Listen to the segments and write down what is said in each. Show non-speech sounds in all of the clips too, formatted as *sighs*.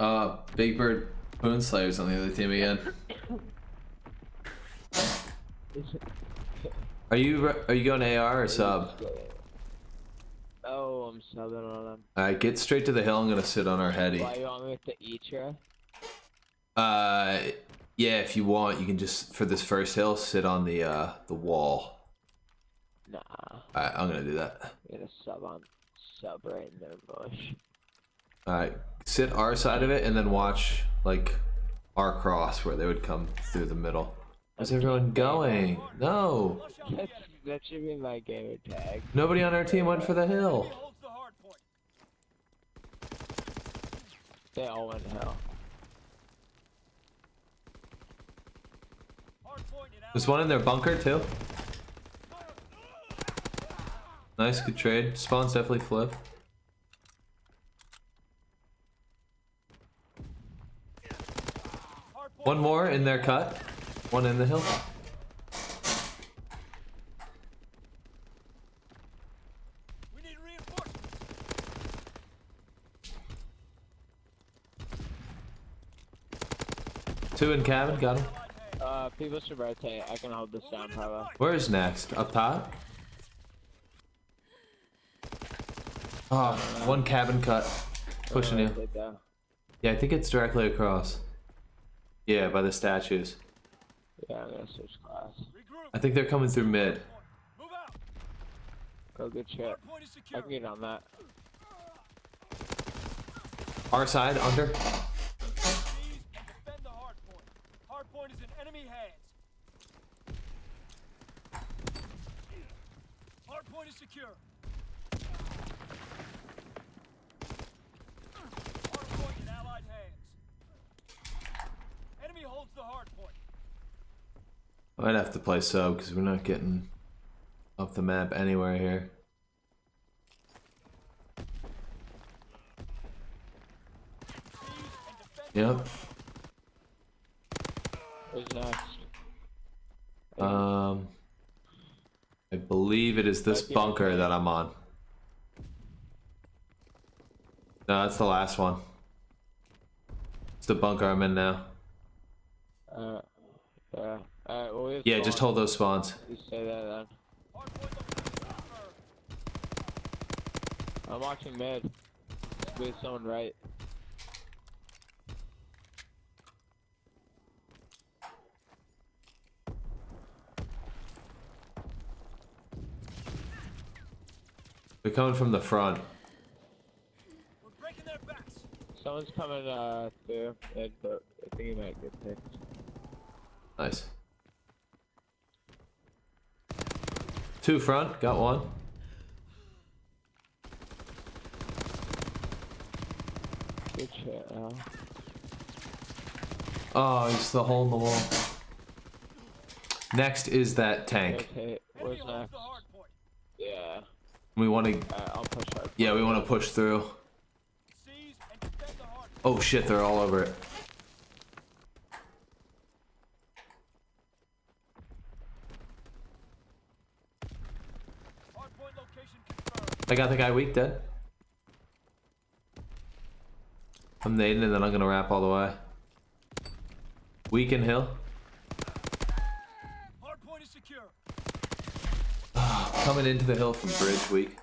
Uh, Big Bird Moonslayer's on the other team again. *laughs* Are you re- are you going AR or sub? Oh, I'm subbing on him. Alright, get straight to the hill. I'm gonna sit on our heady. Why you want me with the Etra? Uh, yeah, if you want, you can just for this first hill sit on the uh the wall. Nah, Alright, I'm gonna do that. I'm gonna sub on sub right in the bush. Alright, sit our side of it and then watch like our cross where they would come through the middle. Where's everyone going? No, that should be my gamer tag. nobody on our team went for the hill. Holds the hard point. They all went hell. There's one in their bunker too. Nice, good trade. Spawn's definitely flip. hard point. One more in their cut. One in the hill. We need reinforcements. Two in cabin, got him. Uh, people should rotate. I can hold this down, probably. Where's next? Up top? Oh, one cabin cut. Pushing you. Yeah, I think it's directly across. Yeah, by the statues. Yeah, I'm gonna switch class. I think they're coming through mid. Move out. Go good shit. Hard I secure. can get on that. Our side, under. Seize and defend the hard point. Hard point is in enemy hands. Hard point is secure. Hard point in allied hands. Enemy holds the hard point. I might have to play sub because we're not getting off the map anywhere here. Seize and defend the Yep. Who's next? Um, I believe it is this bunker that I'm on. No, that's the last one. It's the bunker I'm in now. Uh, yeah. Alright, well, we have Yeah, just hold those spawns. That then. hard point location confirmed. I'm watching mid. With someone right. They're coming from the front. We're breaking their backs. Someone's coming uh through, but I think he might get picked. Nice. Two front, got one. Good shit, Al. Oh, he's the hole in the wall. Next is that tank. Where's holds next? the hard point. Yeah. We want to, Alright, I'll push hard. yeah, we want to push through. Seize and defend the hard point. Oh shit, they're all over it. Hard point location confirmed. I got the guy weak dead. I'm nading and then I'm gonna wrap all the way. Weak and hill. Hard point is secure. *sighs* Coming into the hill from bridge weak.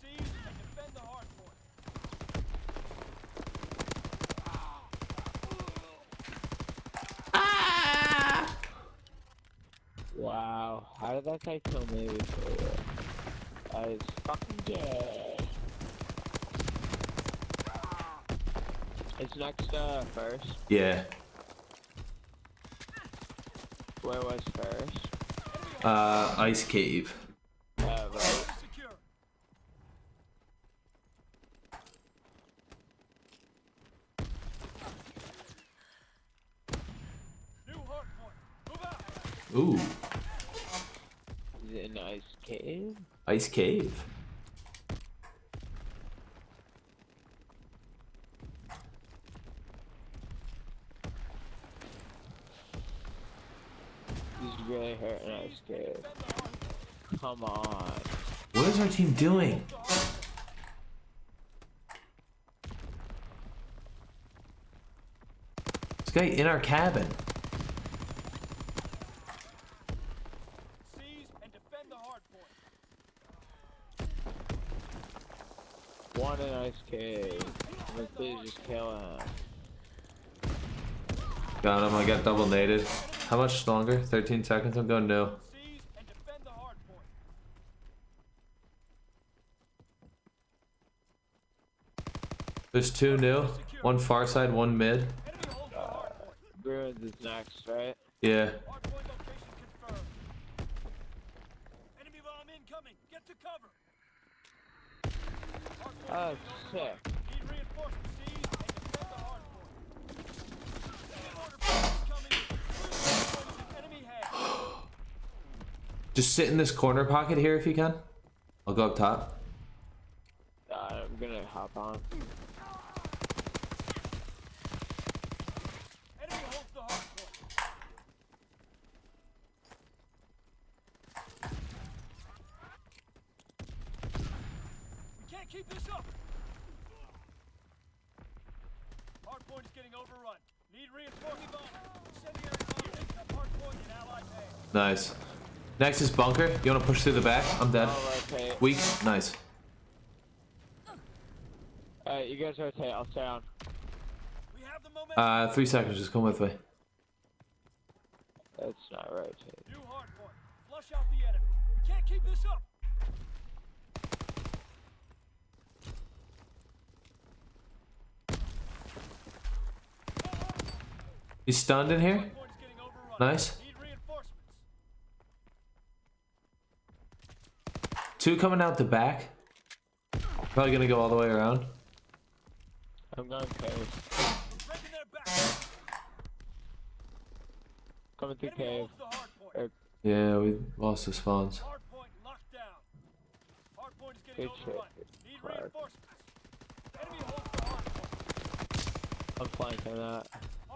Seize and defend the hard point. How did that guy kill me before? was fucking gay. It's next uh first. Yeah. Where was first? Uh, ice cave. Uh, right. Is secure. New hard point. Move out. Ooh, An ice cave? ice cave. This is really hurting ice cave. come on. What is our team doing? This guy in our cabin. Seize and defend the hard point. One in ice cave. Then please just kill him. Got him. I got double naded. How much longer? 13 seconds. I'm going no. Seize and defend the hard point. There's two new. One far side, one mid. Enemy holds the hard point. Ruins is next, right? Yeah. Hard point location confirmed. Enemy bomb incoming. Get to cover. Hard point Oh, hands. Just sit in this corner pocket here if you can. I'll go up top. Uh, I'm gonna hop on. Enemy holds the hard point. We can't keep this up. Hard point is getting overrun. Need reinforcement. Incendiary bomb taking up hard point in allied hands. Nice. Next is bunker. You want to push through the back? I'm dead. I'll. Weak. Nice. Alright, you guys rotate. I'll stay on. We have the momentum. Uh, three seconds. Just come with me. That's not rotating. New hard point. Flush out the enemy. We can't keep this up. He's stunned in here. Hard point is getting overrun. Nice. Two coming out the back. Probably gonna go all the way around. I'm going cave. We're breaking their back. Coming through cave. holds the hard point. Er, Yeah, we lost the spawns. Hard point locked down. Hard point is getting Good shit, overrun. Need Clark. reinforcements. Enemy holds the hard point. I'm flanking that.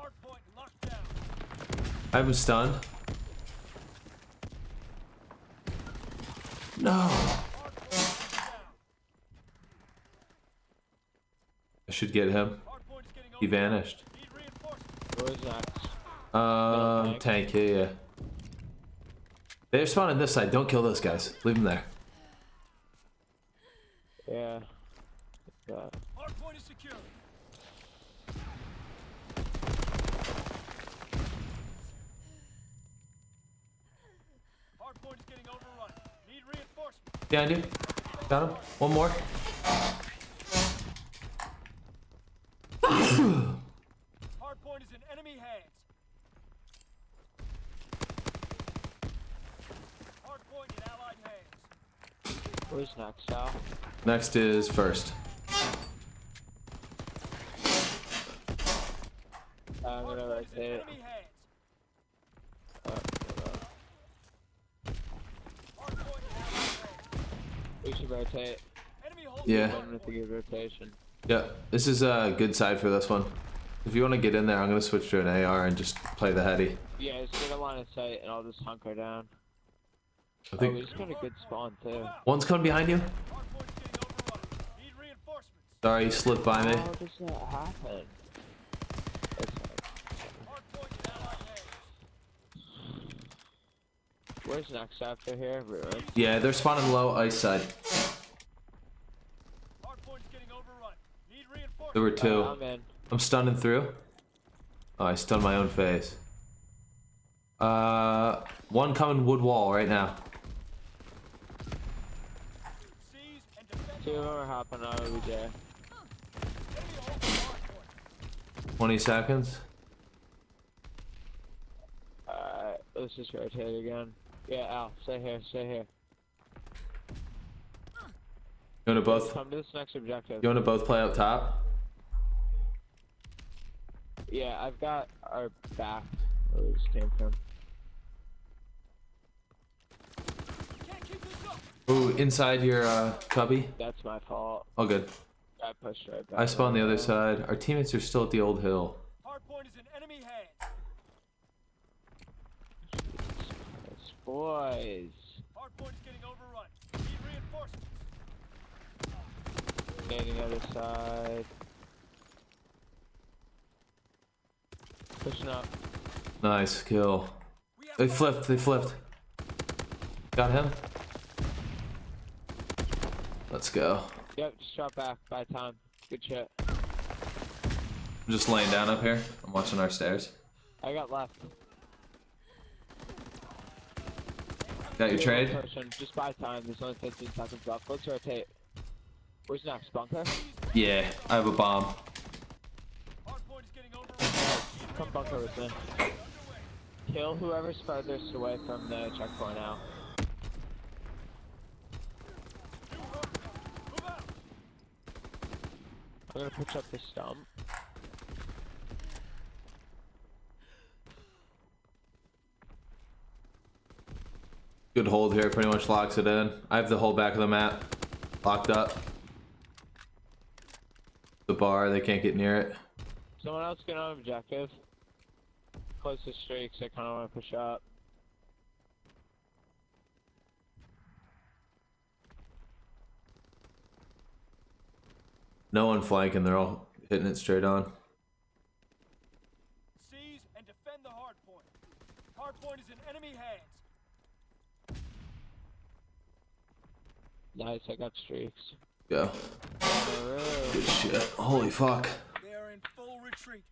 Hard point locked down. I him stunned. No. Hard point locked down. I should get him. Hard point is getting He vanished. Need reinforcements. Where's? Um, tank. Yeah, yeah. They're spawning this side. Don't kill those guys. Leave them there. Yeah. Yeah. Hard point is secure. Hard point is getting overrun. Need reinforcements. Behind you. Got him. One more. Hard point is in enemy hands. Hard point in allied hands. Where's next, Sal? Next is first. Uh, I'm gonna point is rotate. enemy hands. Uh, hold on. Hard point in allied hands. we should rotate. Yeah. the hard One with the good rotation. Yeah, this is a good side for this one. If you want to get in there, I'm gonna switch to an AR and just play the heady. Yeah, just get a line of sight and I'll just hunker down. I Oh, we think just got a good spawn too. one's coming behind you. Hard point is getting overrun. Need reinforcements. Sorry, you slipped by me. How does that happen? That's Hard point in allied hands. Where's next after here? Ruin. Yeah, they're spawning low ice side. Hard point is getting overrun. Need reinforcements. There were two. Uh, I'm. I'm stunning through. Oh, I stunned my own face. Uh, one coming wood wall right now. Seize and defend Two the of them hard are hopping on OBJ. Enemy the 20 seconds. Alright, let's just rotate again. Yeah, Al, stay here, stay here. You wanna both? Come to this next objective. You wanna both play up top? Yeah, I've got our back where we just came from. Can't keep this up. Ooh, inside your uh, cubby. That's my fault. Oh, good. I pushed right back. I spawned the other side. Our teammates are still at the old hill. Hard point is in enemy hands. Boys. Hard Hardpoint is getting overrun. Need reinforcements. Standing other side. Pushing up. Nice kill. They flipped. They flipped. Got him. Let's go. Yep, just drop back. By time. Good shit. I'm just laying down up here. I'm watching our stairs. I got left. Got your trade? Person. Just buy time. There's only 15 seconds left. Let's rotate. Where's next? Bunker? Yeah, I have a bomb. Hardpoint is getting overrun. Come bunker with me. Kill whoever's furthest away from the checkpoint now. I'm gonna push up the stump. Good hold here. Pretty much locks it in. I have the whole back of the map locked up. The bar, they can't get near it. Someone else get on objective. Closest streaks, I kinda wanna push up. No one flanking. They're all hitting it straight on. Seize and defend the hardpoint. Hardpoint is in enemy hands. Nice, I got streaks. Go. Good shit. Holy fuck. They are in full retreat.